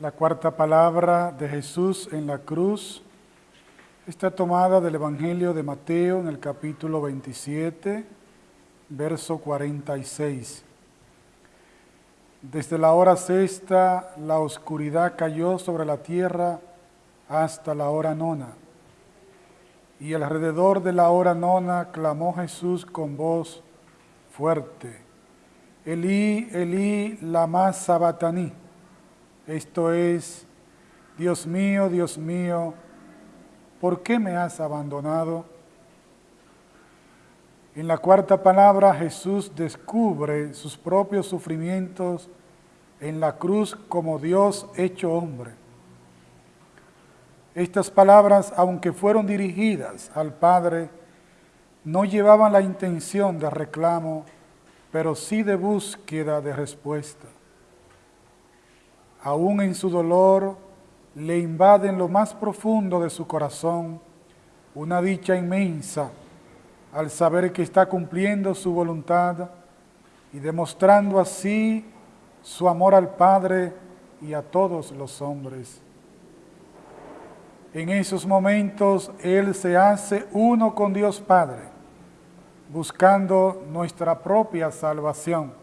La cuarta palabra de Jesús en la cruz está tomada del Evangelio de Mateo en el capítulo 27, verso 46. Desde la hora sexta la oscuridad cayó sobre la tierra hasta la hora nona. Y alrededor de la hora nona clamó Jesús con voz fuerte, Elí, Elí, lama sabataní esto es, Dios mío, Dios mío, ¿por qué me has abandonado? En la cuarta palabra Jesús descubre sus propios sufrimientos en la cruz como Dios hecho hombre. Estas palabras, aunque fueron dirigidas al Padre, no llevaban la intención de reclamo, pero sí de búsqueda de respuesta aún en su dolor, le invade en lo más profundo de su corazón una dicha inmensa al saber que está cumpliendo su voluntad y demostrando así su amor al Padre y a todos los hombres. En esos momentos Él se hace uno con Dios Padre, buscando nuestra propia salvación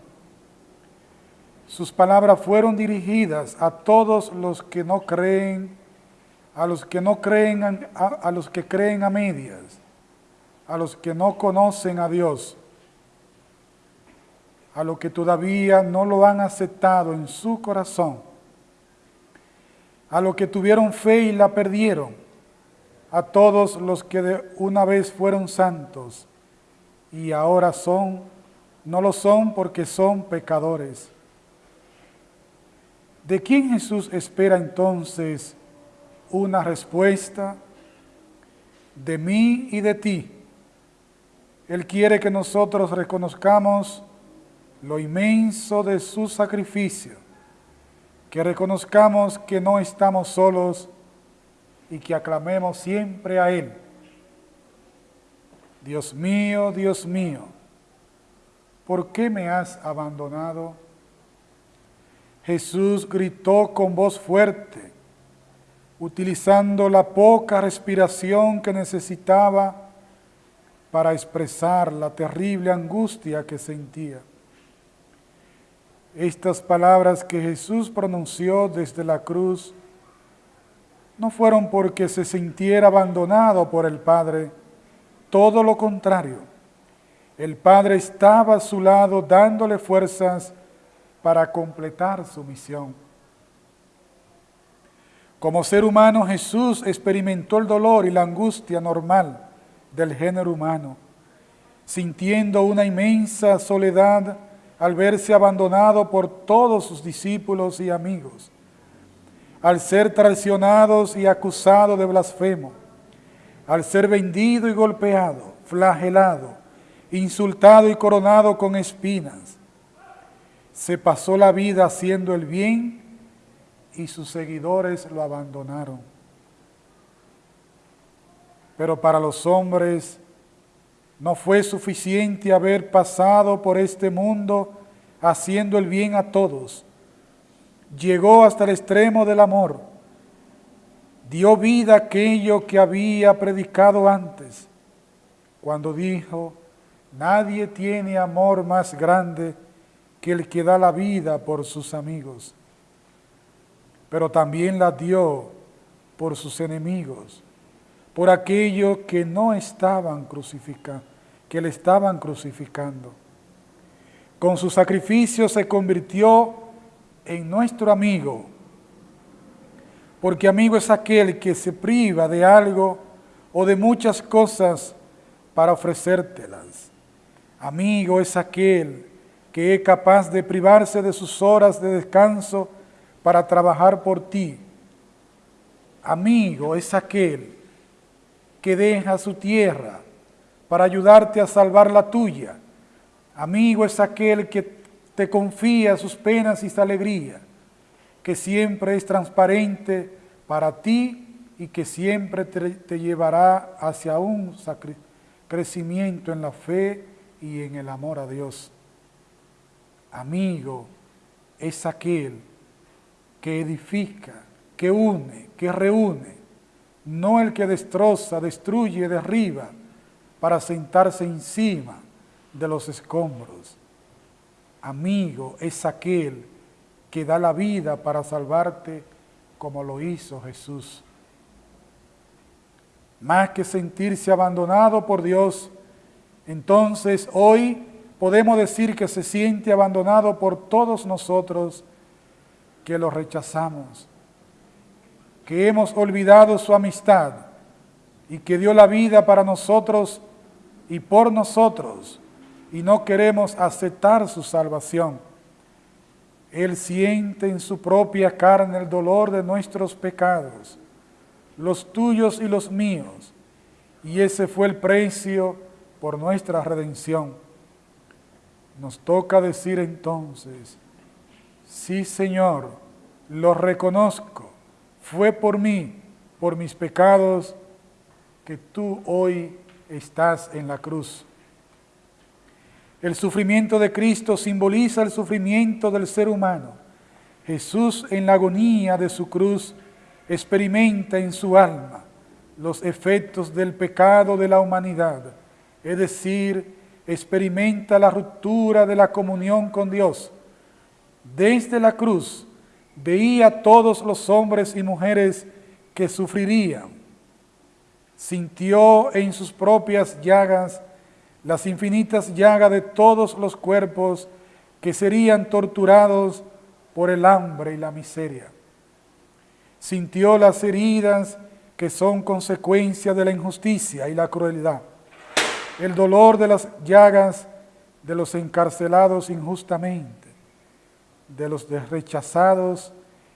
sus palabras fueron dirigidas a todos los que no creen, a los que no creen, a, los que creen a medias, a los que no conocen a Dios, a los que todavía no lo han aceptado en su corazón, a los que tuvieron fe y la perdieron, a todos los que de una vez fueron santos y ahora son, no lo son porque son pecadores. ¿De quién Jesús espera entonces una respuesta? De mí y de ti. Él quiere que nosotros reconozcamos lo inmenso de su sacrificio, que reconozcamos que no estamos solos y que aclamemos siempre a Él. Dios mío, Dios mío, ¿por qué me has abandonado? Jesús gritó con voz fuerte, utilizando la poca respiración que necesitaba para expresar la terrible angustia que sentía. Estas palabras que Jesús pronunció desde la cruz no fueron porque se sintiera abandonado por el Padre, todo lo contrario. El Padre estaba a su lado dándole fuerzas para completar su misión. Como ser humano, Jesús experimentó el dolor y la angustia normal del género humano, sintiendo una inmensa soledad al verse abandonado por todos sus discípulos y amigos, al ser traicionados y acusados de blasfemo, al ser vendido y golpeado, flagelado, insultado y coronado con espinas, se pasó la vida haciendo el bien y sus seguidores lo abandonaron. Pero para los hombres no fue suficiente haber pasado por este mundo haciendo el bien a todos. Llegó hasta el extremo del amor. Dio vida a aquello que había predicado antes, cuando dijo, nadie tiene amor más grande que el que da la vida por sus amigos, pero también la dio por sus enemigos, por aquellos que no estaban crucificando, que le estaban crucificando. Con su sacrificio se convirtió en nuestro amigo, porque amigo es aquel que se priva de algo o de muchas cosas para ofrecértelas. Amigo es aquel que es capaz de privarse de sus horas de descanso para trabajar por ti. Amigo es aquel que deja su tierra para ayudarte a salvar la tuya. Amigo es aquel que te confía sus penas y su alegría, que siempre es transparente para ti y que siempre te, te llevará hacia un crecimiento en la fe y en el amor a Dios amigo es aquel que edifica, que une, que reúne, no el que destroza, destruye, derriba, para sentarse encima de los escombros. Amigo es aquel que da la vida para salvarte como lo hizo Jesús. Más que sentirse abandonado por Dios, entonces hoy podemos decir que se siente abandonado por todos nosotros que lo rechazamos, que hemos olvidado su amistad y que dio la vida para nosotros y por nosotros y no queremos aceptar su salvación. Él siente en su propia carne el dolor de nuestros pecados, los tuyos y los míos, y ese fue el precio por nuestra redención. Nos toca decir entonces, sí Señor, lo reconozco, fue por mí, por mis pecados, que tú hoy estás en la cruz. El sufrimiento de Cristo simboliza el sufrimiento del ser humano. Jesús en la agonía de su cruz experimenta en su alma los efectos del pecado de la humanidad, es decir, experimenta la ruptura de la comunión con Dios. Desde la cruz veía a todos los hombres y mujeres que sufrirían. Sintió en sus propias llagas las infinitas llagas de todos los cuerpos que serían torturados por el hambre y la miseria. Sintió las heridas que son consecuencia de la injusticia y la crueldad, el dolor de las llagas de los encarcelados injustamente, de los rechazados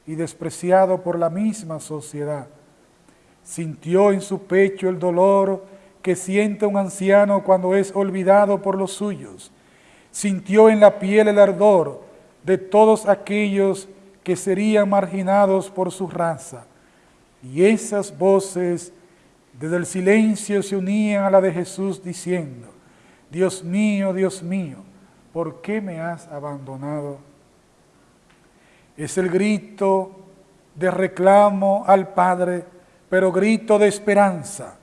y despreciados por la misma sociedad. Sintió en su pecho el dolor que siente un anciano cuando es olvidado por los suyos. Sintió en la piel el ardor de todos aquellos que serían marginados por su raza. Y esas voces desde el silencio se unían a la de Jesús diciendo, Dios mío, Dios mío, ¿por qué me has abandonado? Es el grito de reclamo al Padre, pero grito de esperanza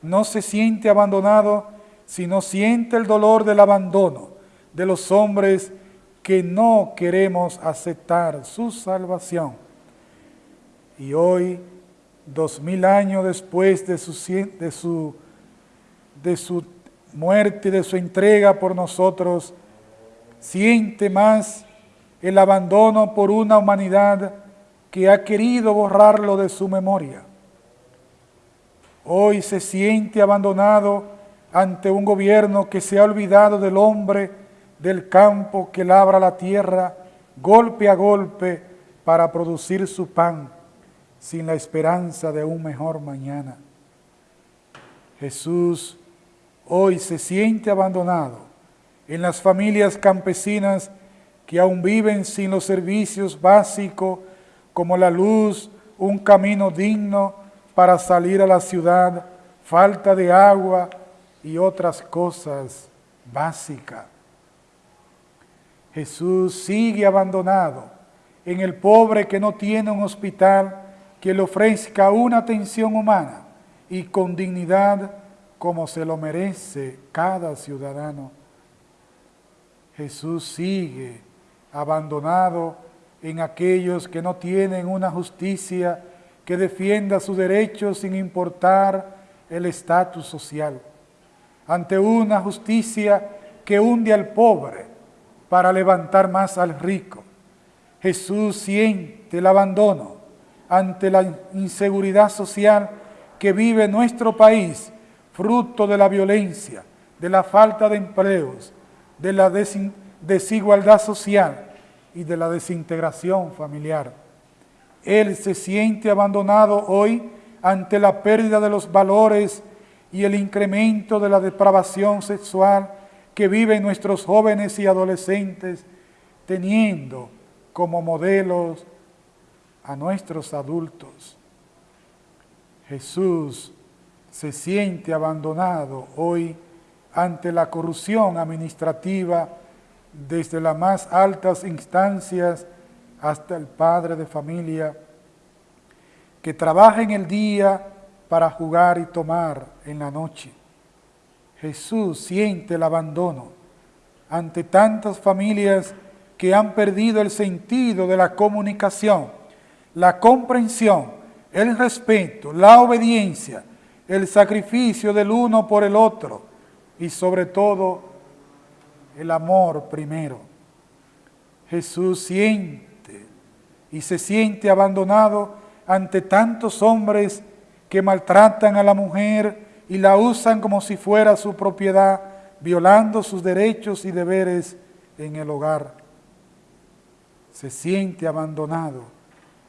no se siente abandonado, sino siente el dolor del abandono de los hombres que no queremos aceptar su salvación. Y hoy, dos mil años después de su, de su, de su muerte y de su entrega por nosotros, siente más el abandono por una humanidad que ha querido borrarlo de su memoria. Hoy se siente abandonado ante un gobierno que se ha olvidado del hombre del campo que labra la tierra golpe a golpe para producir su pan sin la esperanza de un mejor mañana. Jesús hoy se siente abandonado en las familias campesinas que aún viven sin los servicios básicos como la luz, un camino digno, para salir a la ciudad, falta de agua y otras cosas básicas. Jesús sigue abandonado en el pobre que no tiene un hospital que le ofrezca una atención humana y con dignidad como se lo merece cada ciudadano. Jesús sigue abandonado en aquellos que no tienen una justicia que defienda sus derechos sin importar el estatus social, ante una justicia que hunde al pobre para levantar más al rico. Jesús siente el abandono ante la inseguridad social que vive nuestro país, fruto de la violencia, de la falta de empleos, de la desigualdad social y de la desintegración familiar. Él se siente abandonado hoy ante la pérdida de los valores y el incremento de la depravación sexual que viven nuestros jóvenes y adolescentes, teniendo como modelos a nuestros adultos. Jesús se siente abandonado hoy ante la corrupción administrativa desde las más altas instancias hasta el padre de familia que trabaja en el día para jugar y tomar en la noche. Jesús siente el abandono ante tantas familias que han perdido el sentido de la comunicación, la comprensión, el respeto, la obediencia, el sacrificio del uno por el otro y sobre todo el amor primero. Jesús siente y se siente abandonado ante tantos hombres que maltratan a la mujer y la usan como si fuera su propiedad, violando sus derechos y deberes en el hogar. Se siente abandonado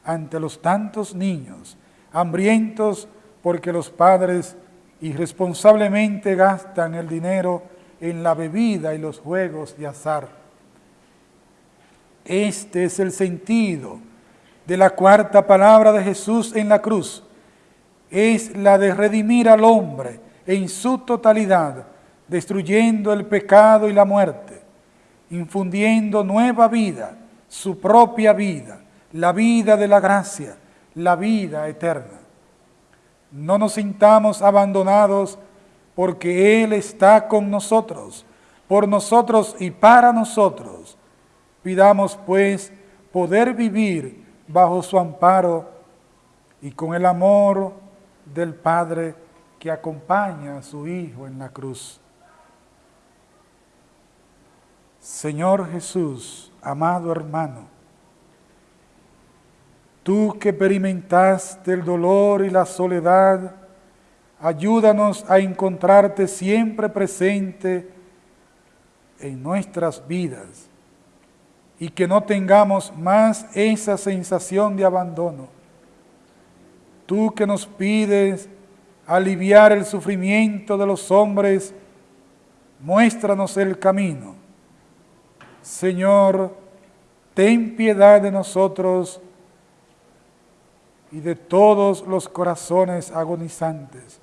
ante los tantos niños, hambrientos porque los padres irresponsablemente gastan el dinero en la bebida y los juegos de azar. Este es el sentido de la cuarta palabra de Jesús en la cruz. Es la de redimir al hombre en su totalidad, destruyendo el pecado y la muerte, infundiendo nueva vida, su propia vida, la vida de la gracia, la vida eterna. No nos sintamos abandonados porque Él está con nosotros, por nosotros y para nosotros. Pidamos pues poder vivir bajo su amparo y con el amor del Padre que acompaña a su Hijo en la cruz. Señor Jesús, amado hermano, tú que experimentaste el dolor y la soledad, ayúdanos a encontrarte siempre presente en nuestras vidas y que no tengamos más esa sensación de abandono. Tú que nos pides aliviar el sufrimiento de los hombres, muéstranos el camino. Señor, ten piedad de nosotros y de todos los corazones agonizantes.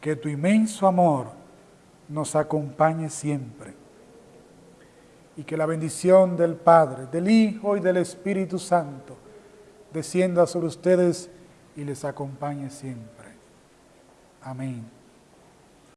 Que tu inmenso amor nos acompañe siempre y que la bendición del Padre, del Hijo y del Espíritu Santo descienda sobre ustedes y les acompañe siempre. Amén.